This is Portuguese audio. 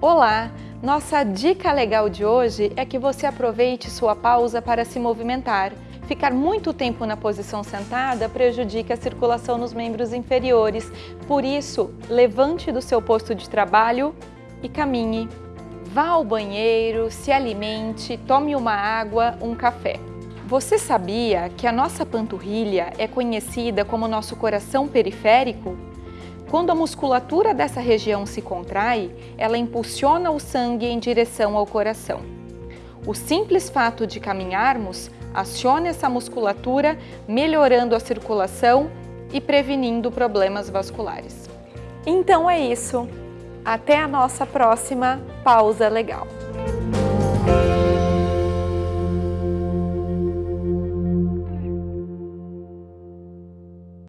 Olá! Nossa dica legal de hoje é que você aproveite sua pausa para se movimentar. Ficar muito tempo na posição sentada prejudica a circulação nos membros inferiores. Por isso, levante do seu posto de trabalho e caminhe. Vá ao banheiro, se alimente, tome uma água, um café. Você sabia que a nossa panturrilha é conhecida como nosso coração periférico? Quando a musculatura dessa região se contrai, ela impulsiona o sangue em direção ao coração. O simples fato de caminharmos aciona essa musculatura, melhorando a circulação e prevenindo problemas vasculares. Então é isso. Até a nossa próxima pausa legal.